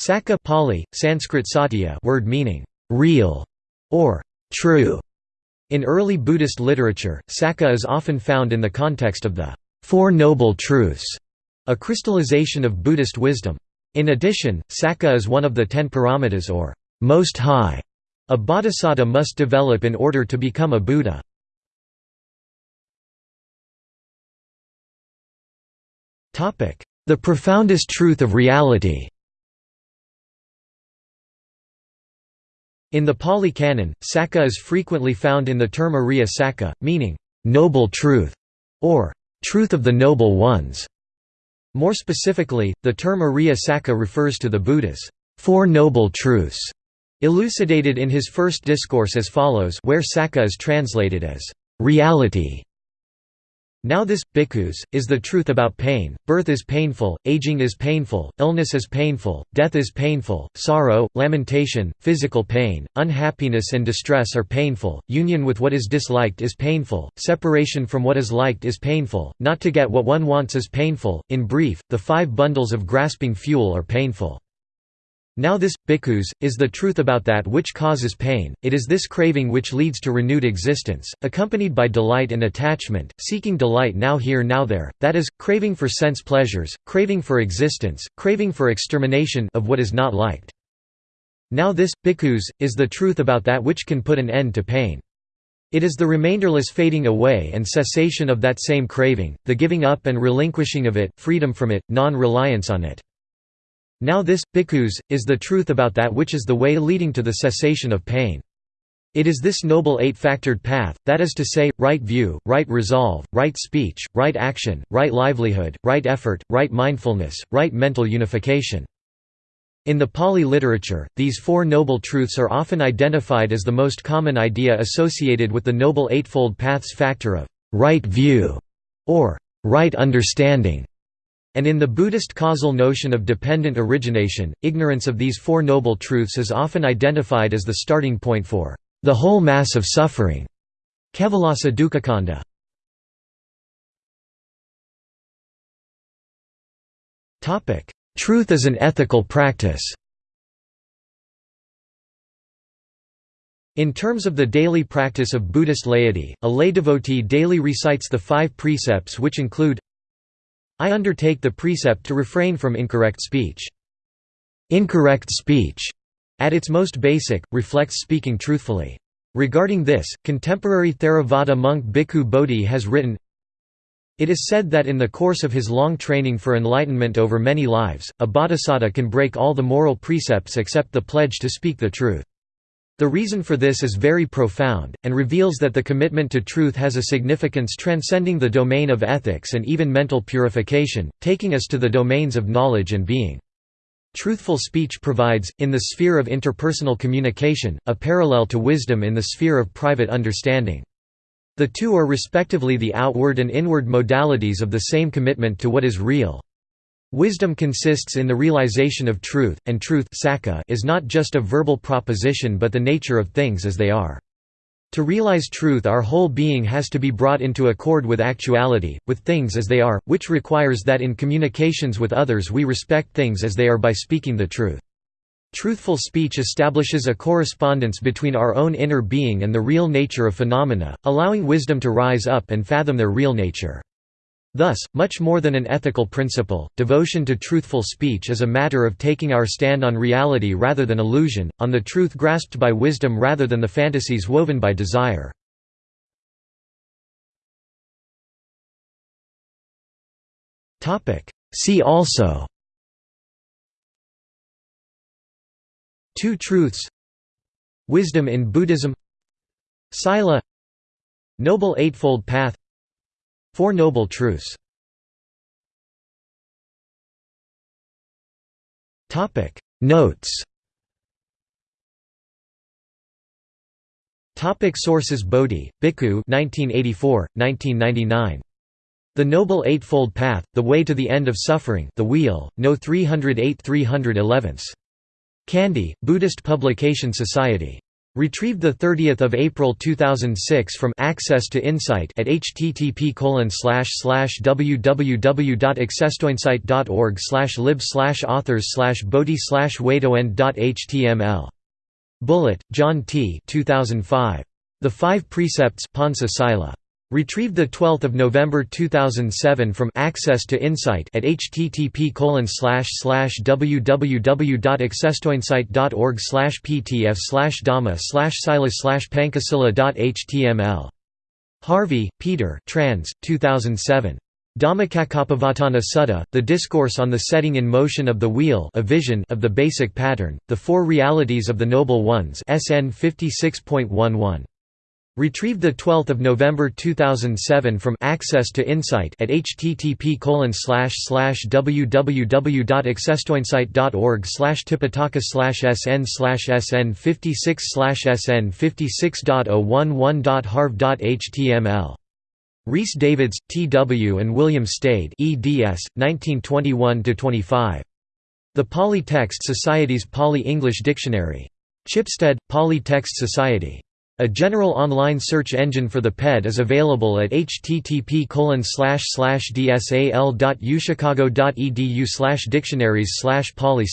Sakka Pali, Sanskrit satya word meaning real or true. In early Buddhist literature, Sakka is often found in the context of the Four Noble Truths, a crystallization of Buddhist wisdom. In addition, Sakka is one of the ten paramitas or most high a bodhisattva must develop in order to become a Buddha. The profoundest truth of reality In the Pali Canon, Sakka is frequently found in the term Ariya Sakka, meaning, "...noble truth", or "...truth of the noble ones". More specifically, the term Ariya Sakka refers to the Buddha's Four Noble Truths, elucidated in his first discourse as follows where Sakka is translated as reality. Now this, bhikkhus, is the truth about pain, birth is painful, aging is painful, illness is painful, death is painful, sorrow, lamentation, physical pain, unhappiness and distress are painful, union with what is disliked is painful, separation from what is liked is painful, not to get what one wants is painful, in brief, the five bundles of grasping fuel are painful. Now this, bhikkhus, is the truth about that which causes pain, it is this craving which leads to renewed existence, accompanied by delight and attachment, seeking delight now here now there, that is, craving for sense pleasures, craving for existence, craving for extermination of what is not liked. Now this, bhikkhus, is the truth about that which can put an end to pain. It is the remainderless fading away and cessation of that same craving, the giving up and relinquishing of it, freedom from it, non-reliance on it. Now this, bhikkhus, is the truth about that which is the way leading to the cessation of pain. It is this noble eight-factored path, that is to say, right view, right resolve, right speech, right action, right livelihood, right effort, right mindfulness, right mental unification. In the Pali literature, these four noble truths are often identified as the most common idea associated with the Noble Eightfold Path's factor of right view or right understanding. And in the Buddhist causal notion of dependent origination, ignorance of these Four Noble Truths is often identified as the starting point for the whole mass of suffering. Kevalassa Dukkhakkhandha. Truth as an ethical practice In terms of the daily practice of Buddhist laity, a lay devotee daily recites the five precepts which include I undertake the precept to refrain from incorrect speech. Incorrect speech, at its most basic, reflects speaking truthfully. Regarding this, contemporary Theravada monk Bhikkhu Bodhi has written, It is said that in the course of his long training for enlightenment over many lives, a bodhisattva can break all the moral precepts except the pledge to speak the truth. The reason for this is very profound, and reveals that the commitment to truth has a significance transcending the domain of ethics and even mental purification, taking us to the domains of knowledge and being. Truthful speech provides, in the sphere of interpersonal communication, a parallel to wisdom in the sphere of private understanding. The two are respectively the outward and inward modalities of the same commitment to what is real. Wisdom consists in the realization of truth, and truth is not just a verbal proposition but the nature of things as they are. To realize truth our whole being has to be brought into accord with actuality, with things as they are, which requires that in communications with others we respect things as they are by speaking the truth. Truthful speech establishes a correspondence between our own inner being and the real nature of phenomena, allowing wisdom to rise up and fathom their real nature. Thus, much more than an ethical principle, devotion to truthful speech is a matter of taking our stand on reality rather than illusion, on the truth grasped by wisdom rather than the fantasies woven by desire. See also. Two truths. Wisdom in Buddhism. Sila. Noble Eightfold Path Four Noble Truths Notes Topic sources Bodhi, Bhikkhu 1984, 1999. The Noble Eightfold Path, The Way to the End of Suffering The Wheel, No 308 311. Kandy, Buddhist Publication Society. Retrieved 30 April 2006 from Access to Insight at http www.accesstoinsight.org lib authors bodhi waytoend.html. Bullitt, John T. 2005. The Five Precepts Pansa Sila. Retrieved 12 November 2007 from Access to Insight at http www.accesstoinsight.org ptf dhamma silas pankasila.html. Harvey, Peter trans, 2007. Dhammacakkappavattana Sutta, The Discourse on the Setting in Motion of the Wheel a vision of the Basic Pattern, The Four Realities of the Noble Ones SN 56.11. Retrieved 12 November 2007 from Access to Insight at http www.accesstoinsight.org tipitaka sn sn 56 sn 56.011.harv.html. Rhys Davids, T. W. and William Stede eds. 1921–25. The Pali Text Society's Pali-English Dictionary. Chipstead, Pali Text Society. A general online search engine for the PED is available at http dsal.uchicago.edu dictionaries pali